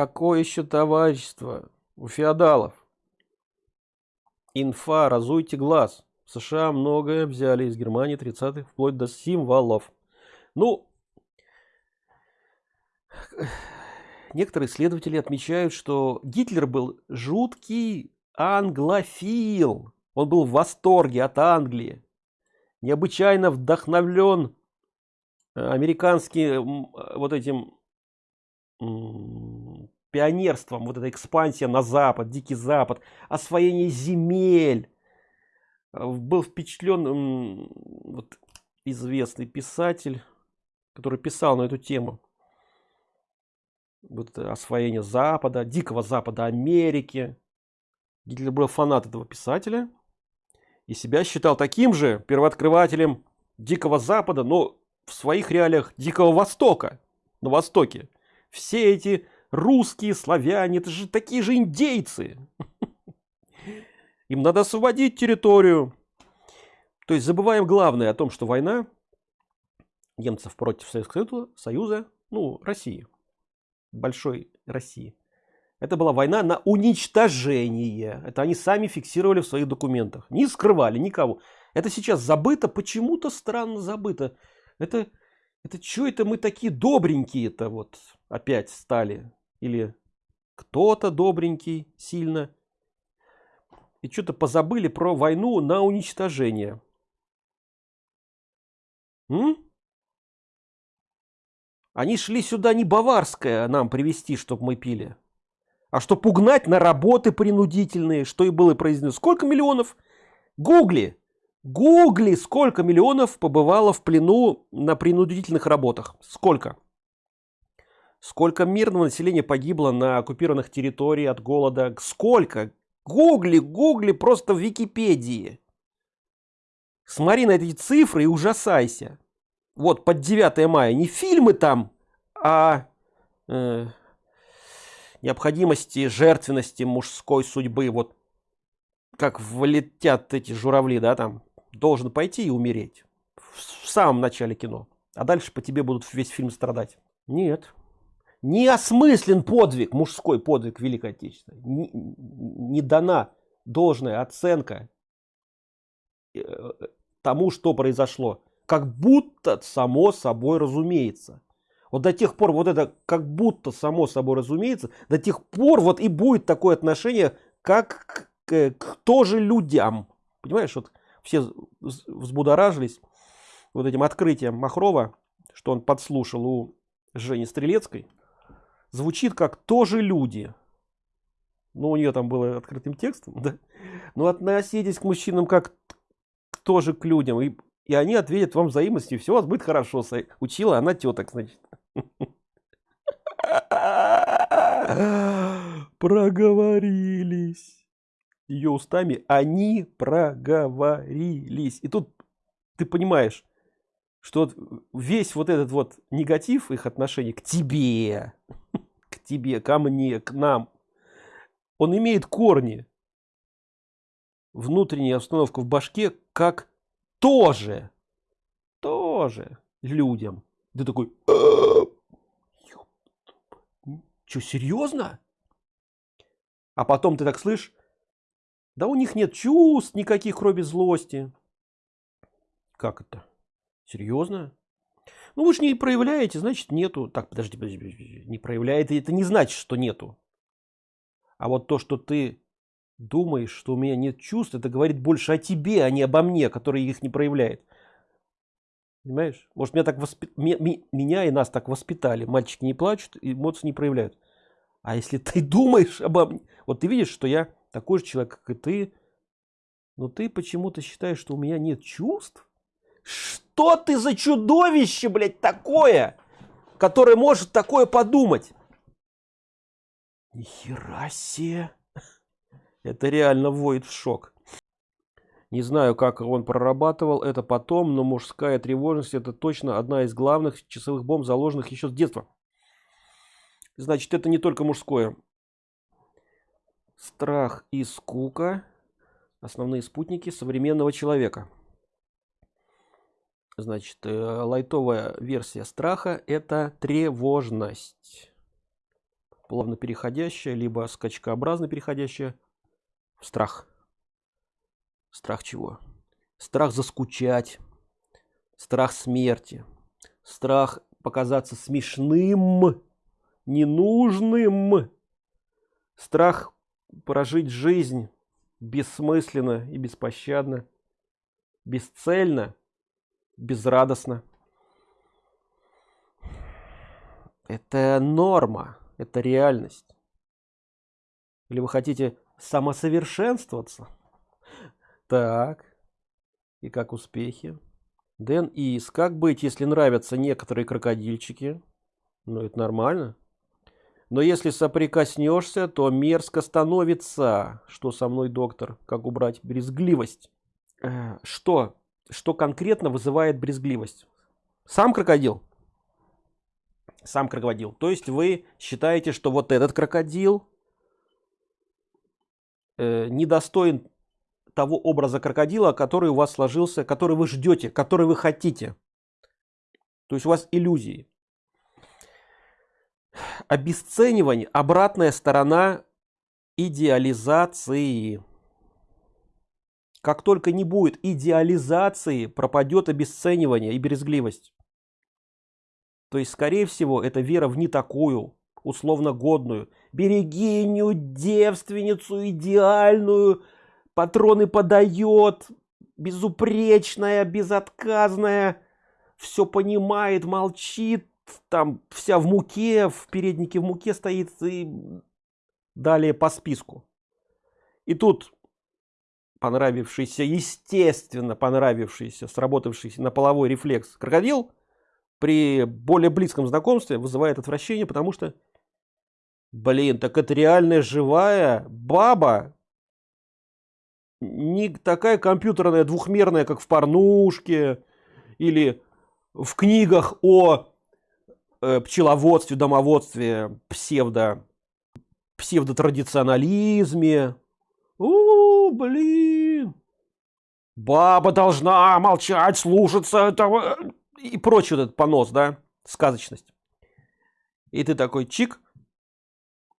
Какое еще товарищество у феодалов? Инфа, разуйте глаз. В США многое взяли из Германии 30-х, вплоть до символов. Ну, некоторые исследователи отмечают, что Гитлер был жуткий англофил. Он был в восторге от Англии. Необычайно вдохновлен э, американским э, вот этим пионерством, вот эта экспансия на запад, дикий запад, освоение земель. Э, был впечатлен вот, известный писатель, который писал на эту тему. Вот освоение Запада, Дикого Запада Америки. Гитлер был фанат этого писателя и себя считал таким же первооткрывателем Дикого Запада, но в своих реалиях Дикого Востока, на Востоке. Все эти русские, славяне, это же такие же индейцы. Им надо освободить территорию. То есть забываем главное о том, что война немцев против Советского Союза, ну, России, большой России. Это была война на уничтожение. Это они сами фиксировали в своих документах. Не скрывали никого. Это сейчас забыто, почему-то странно забыто. Это, это что это мы такие добренькие-то вот опять стали? Или кто-то добренький сильно? И что-то позабыли про войну на уничтожение. М? Они шли сюда не баварское нам привезти, чтобы мы пили а что пугнать на работы принудительные, что и было произнесено. Сколько миллионов? Гугли. Гугли, сколько миллионов побывало в плену на принудительных работах? Сколько? Сколько мирного населения погибло на оккупированных территориях от голода? Сколько? Гугли, гугли просто в Википедии. Смотри на эти цифры и ужасайся. Вот под 9 мая не фильмы там, а э, необходимости жертвенности мужской судьбы вот как влетят эти журавли да там должен пойти и умереть в самом начале кино а дальше по тебе будут весь фильм страдать нет не осмыслен подвиг мужской подвиг великой отечественной не, не дана должная оценка э, тому что произошло как будто само собой разумеется вот до тех пор вот это как будто само собой разумеется, до тех пор вот и будет такое отношение, как к, к тоже людям. Понимаешь, вот все взбудоражились вот этим открытием Махрова, что он подслушал у Жени Стрелецкой. Звучит как тоже люди. Ну, у нее там было открытым текстом, да? Но относитесь к мужчинам как тоже к людям. И, и они ответят вам взаимностью, все у вас будет хорошо. Учила она теток, значит. Проговорились. Ее устами они проговорились. И тут ты понимаешь, что весь вот этот вот негатив их отношений к тебе, к тебе, ко мне, к нам, он имеет корни. Внутренняя обстановка в башке как тоже, тоже людям. Ты такой, что, серьезно? А потом ты так слышишь, да у них нет чувств никаких, кроме злости. Как это? Серьезно? Ну вы же не проявляете, значит нету. Так, подожди, подожди, подожди. не проявляет, это не значит, что нету. А вот то, что ты думаешь, что у меня нет чувств, это говорит больше о тебе, а не обо мне, который их не проявляет. Понимаешь? Может, меня так воспи... меня и нас так воспитали. Мальчики не плачут, эмоции не проявляют. А если ты думаешь обо мне, вот ты видишь, что я такой же человек, как и ты, но ты почему-то считаешь, что у меня нет чувств? Что ты за чудовище, блядь, такое, которое может такое подумать? Нихера себе. Это реально вводит в шок. Не знаю, как он прорабатывал это потом, но мужская тревожность это точно одна из главных часовых бомб, заложенных еще с детства. Значит, это не только мужское. Страх и скука – основные спутники современного человека. Значит, э, лайтовая версия страха – это тревожность. плавно переходящая, либо скачкообразно переходящая в страх. Страх чего? Страх заскучать, страх смерти, страх показаться смешным, ненужным, страх прожить жизнь бессмысленно и беспощадно, бесцельно, безрадостно. Это норма, это реальность. Или вы хотите самосовершенствоваться? Так, и как успехи? Дэн Ис, как быть, если нравятся некоторые крокодильчики? Ну, это нормально. Но если соприкоснешься, то мерзко становится. Что со мной, доктор? Как убрать брезгливость? Э, что? Что конкретно вызывает брезгливость? Сам крокодил? Сам крокодил. То есть вы считаете, что вот этот крокодил э, недостоин того образа крокодила, который у вас сложился, который вы ждете, который вы хотите. То есть у вас иллюзии обесценивание обратная сторона идеализации как только не будет идеализации пропадет обесценивание и брезгливость то есть скорее всего это вера в не такую условно годную берегиню девственницу идеальную патроны подает безупречная безотказная все понимает молчит там вся в муке, в переднике в муке стоит и далее по списку. И тут понравившийся, естественно понравившийся, сработавшийся на половой рефлекс крокодил при более близком знакомстве вызывает отвращение, потому что, блин, так это реальная живая баба, не такая компьютерная двухмерная, как в порнушке или в книгах о э, пчеловодстве, домоводстве, псевдо, псевдотрадиционализме. Блин. Баба должна молчать, слушаться этого и прочий вот этот понос, да, сказочность. И ты такой чик.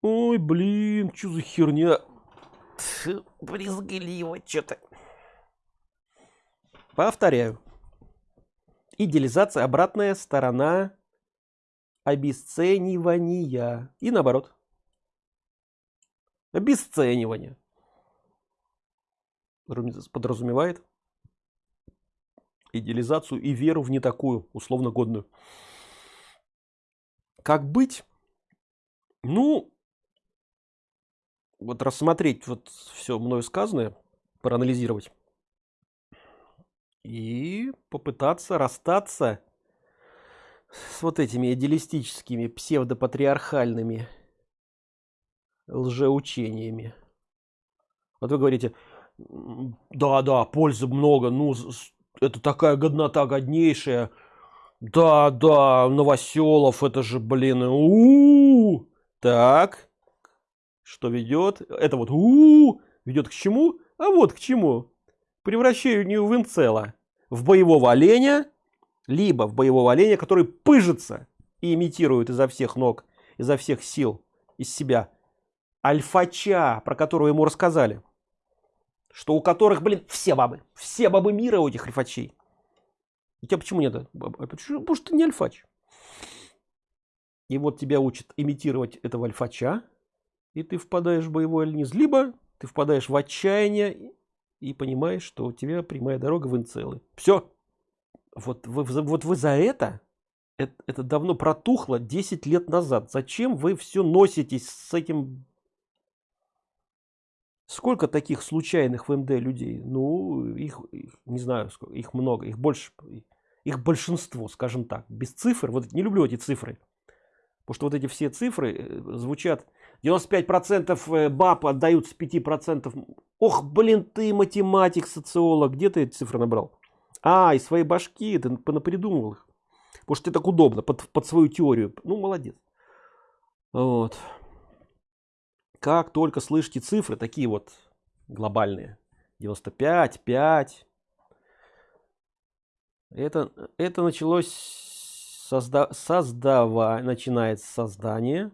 Ой, блин, что за херня? Брезгливо что-то. Повторяю. Идеализация обратная сторона обесценивания. И наоборот. Обесценивание. Подразумевает идеализацию и веру в не такую, условно годную. Как быть? Ну, вот рассмотреть вот все мною сказанное, проанализировать и попытаться расстаться с вот этими идеалистическими псевдопатриархальными лжеучениями. Вот вы говорите, да, да, пользы много, ну, это такая годнота годнейшая. Да, да, Новоселов, это же, блин, у, -у, -у. Так, что ведет? Это вот у, -у ведет к чему? А вот к чему? Превращению в инцела. В боевого оленя либо в боевого оленя, который пыжится и имитирует изо всех ног, изо всех сил из себя альфача, про которого ему рассказали, что у которых, блин, все бабы, все бабы мира у этих альфачей. У тебя почему нет? А почему? Потому что ты не альфач. И вот тебя учат имитировать этого альфача, и ты впадаешь в боевой альниз. Либо ты впадаешь в отчаяние и понимаешь, что у тебя прямая дорога в инцелы. Все, вот вы, вот вы за это, это, это давно протухло 10 лет назад. Зачем вы все носитесь с этим? Сколько таких случайных в МД людей? Ну, их, их не знаю, сколько, их много, их больше, их большинство, скажем так, без цифр. Вот не люблю эти цифры. Потому что вот эти все цифры э, звучат 95% э, баб отдаются 5%. Ох, блин, ты математик, социолог, где ты эти цифры набрал? А, из своей башки, ты понапридумывал их. Потому что тебе так удобно, под, под свою теорию. Ну, молодец. Вот. Как только слышите цифры, такие вот глобальные. 95, 5. Это, это началось созда, создава, начинается создание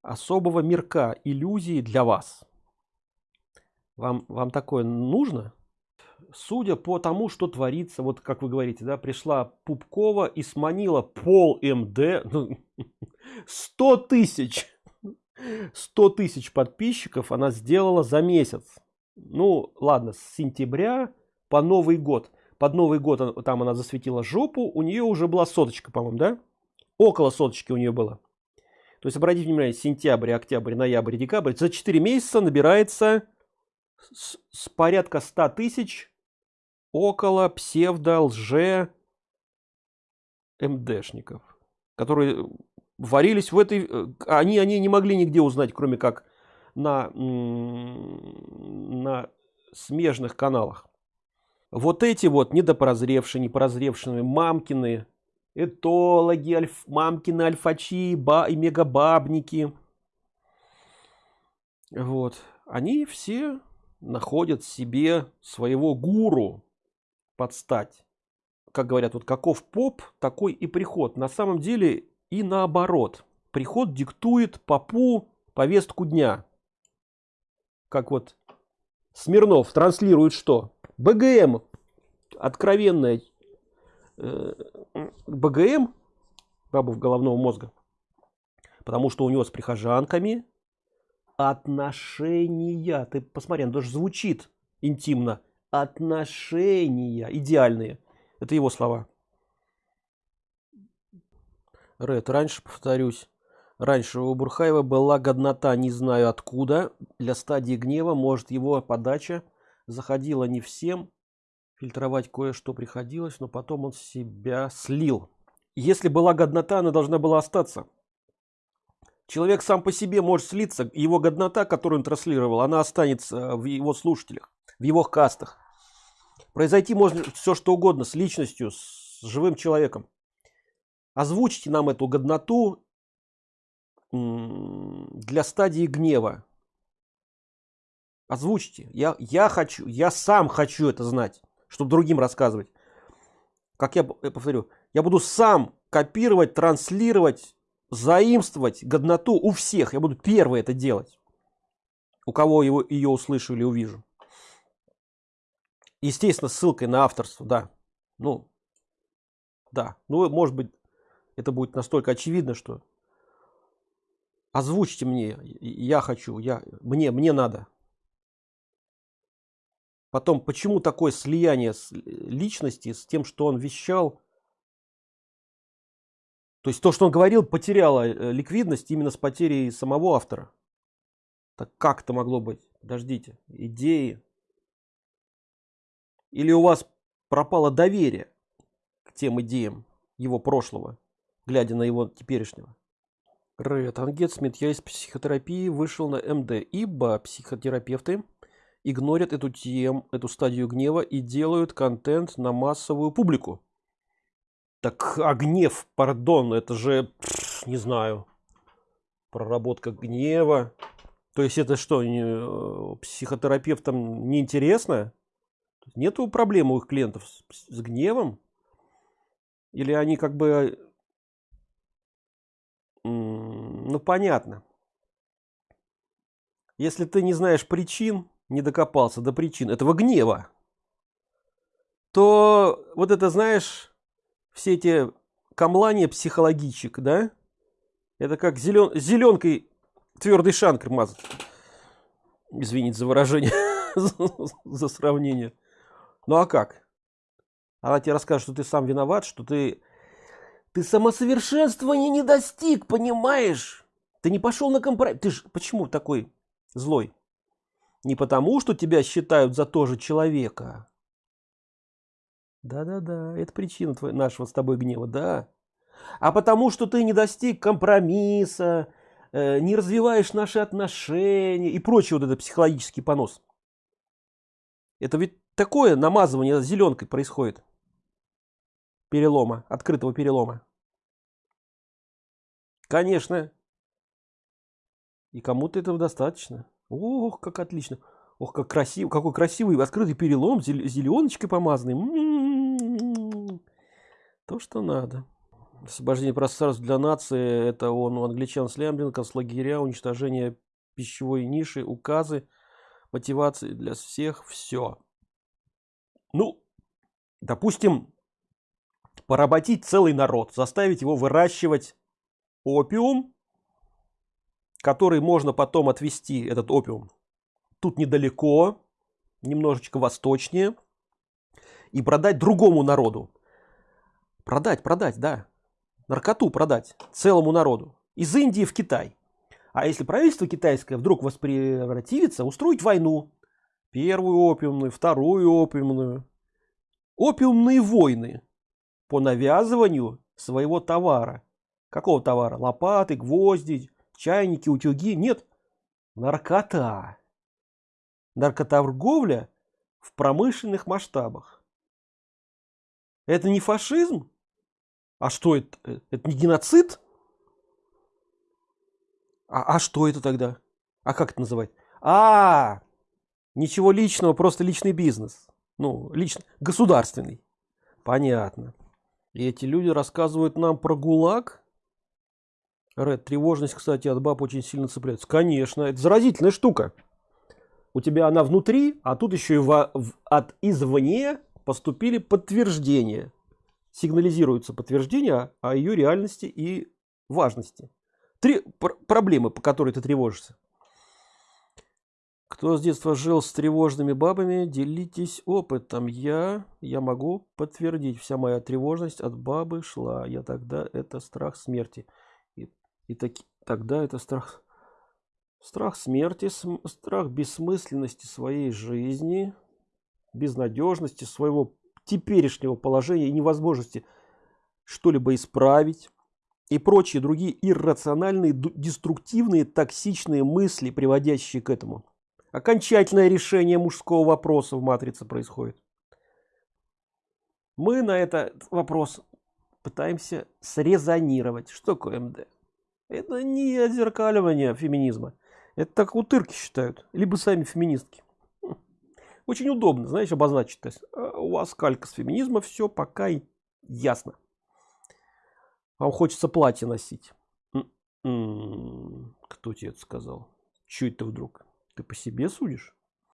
особого мирка иллюзии для вас. Вам, вам такое нужно? Судя по тому, что творится, вот как вы говорите, да, пришла Пупкова и сманила пол МД, ну, 100 тысяч, 100 тысяч подписчиков она сделала за месяц. Ну, ладно, с сентября по Новый год. Под Новый год там она засветила жопу, у нее уже была соточка, по-моему, да? Около соточки у нее было. То есть, обратите внимание, сентябрь, октябрь, ноябрь, декабрь. За 4 месяца набирается с, с порядка 100 тысяч около псевдо лже МДшников, которые варились в этой... Э, они, они не могли нигде узнать, кроме как на, на смежных каналах. Вот эти вот недопрозревшие, непрозревшие мамкины, этологи, альф, мамкины, альфачи ба, и мегабабники. Вот. Они все находят себе своего гуру подстать. Как говорят, вот каков поп, такой и приход. На самом деле и наоборот. Приход диктует попу повестку дня. Как вот Смирнов транслирует что? БГМ. Откровенная э, БГМ, бабу в головного мозга. Потому что у него с прихожанками отношения. Ты посмотри, он даже звучит интимно. Отношения идеальные. Это его слова. Ред, раньше, повторюсь, раньше у Бурхаева была годнота, не знаю откуда. Для стадии гнева, может, его подача заходила не всем. Фильтровать кое-что приходилось, но потом он себя слил. Если была годнота, она должна была остаться. Человек сам по себе может слиться, его годнота, которую он транслировал, она останется в его слушателях, в его кастах. Произойти может все что угодно с личностью, с живым человеком озвучите нам эту годноту для стадии гнева. Озвучьте. Я, я хочу, я сам хочу это знать, чтобы другим рассказывать. Как я, я повторю, я буду сам копировать, транслировать, заимствовать годноту у всех. Я буду первый это делать. У кого его, ее услышу или увижу. Естественно, ссылкой на авторство, да. Ну, да. Ну, может быть, это будет настолько очевидно, что озвучьте мне, я хочу, я, мне, мне надо. Потом, почему такое слияние с личности с тем, что он вещал? То есть то, что он говорил, потеряло э, ликвидность именно с потерей самого автора. Так как это могло быть? Подождите, идеи. Или у вас пропало доверие к тем идеям его прошлого? Глядя на его теперешнего. Рэд Ангетсмит, я из психотерапии вышел на МД, ибо психотерапевты игнорят эту тему, эту стадию гнева и делают контент на массовую публику. Так, а гнев, пардон, это же, не знаю, проработка гнева. То есть это что, не, э, психотерапевтам неинтересно? Нету проблем у их клиентов с, с гневом? Или они как бы ну, понятно. Если ты не знаешь причин, не докопался до причин этого гнева, то вот это, знаешь, все эти камлания психологичек, да? Это как зелен... зеленкой твердый шанкр мазать. Извините за выражение, за сравнение. Ну а как? Она тебе расскажет, что ты сам виноват, что ты ты самосовершенствования не достиг, понимаешь? Ты не пошел на компромисс. Ты ж почему такой злой? Не потому, что тебя считают за тоже человека. Да-да-да, это причина твоего, нашего с тобой гнева, да. А потому, что ты не достиг компромисса, э, не развиваешь наши отношения и прочий вот этот психологический понос. Это ведь такое намазывание зеленкой происходит перелома, открытого перелома. Конечно. И кому-то этого достаточно. Ох, как отлично. Ох, как красиво, какой красивый открытый перелом, зеленочкой помазанный. М -м -м То, что надо. Освобождение пространств для нации, это он у англичан Слямлин, концлагеря, уничтожение пищевой ниши, указы, мотивации для всех, все. Ну, допустим, поработить целый народ, заставить его выращивать опиум, который можно потом отвести, этот опиум, тут недалеко, немножечко восточнее, и продать другому народу. Продать, продать, да. Наркоту продать целому народу. Из Индии в Китай. А если правительство китайское вдруг воспротивится, устроить войну. Первую опиумную, вторую опиумную. Опиумные войны по навязыванию своего товара. Какого товара? Лопаты, гвозди, чайники, утюги. Нет. Наркота. Наркоторговля в промышленных масштабах. Это не фашизм? А что это? Это не геноцид? А, а что это тогда? А как это называть? А, ничего личного, просто личный бизнес. Ну, лично, государственный. Понятно. И эти люди рассказывают нам про ГУЛАГ. Ред, тревожность, кстати, от баб очень сильно цепляется. Конечно, это заразительная штука. У тебя она внутри, а тут еще и в, в, от извне поступили подтверждения. Сигнализируются подтверждения о ее реальности и важности. Три пр проблемы, по которой ты тревожишься. Кто с детства жил с тревожными бабами, делитесь опытом. Я, я могу подтвердить, вся моя тревожность от бабы шла. Я тогда это страх смерти. И, так, тогда это страх, страх смерти, страх бессмысленности своей жизни, безнадежности своего теперешнего положения и невозможности что-либо исправить и прочие другие иррациональные, деструктивные, токсичные мысли, приводящие к этому. Окончательное решение мужского вопроса в матрице происходит. Мы на этот вопрос пытаемся срезонировать. Что такое МД? Это не отзеркаливание феминизма. Это так утырки считают. Либо сами феминистки. Очень удобно, знаешь, обозначить. То есть, «А, у вас калька с феминизма, все пока ясно. Вам хочется платье носить. М-м, кто тебе это сказал? Чуть это вдруг? Ты по себе судишь?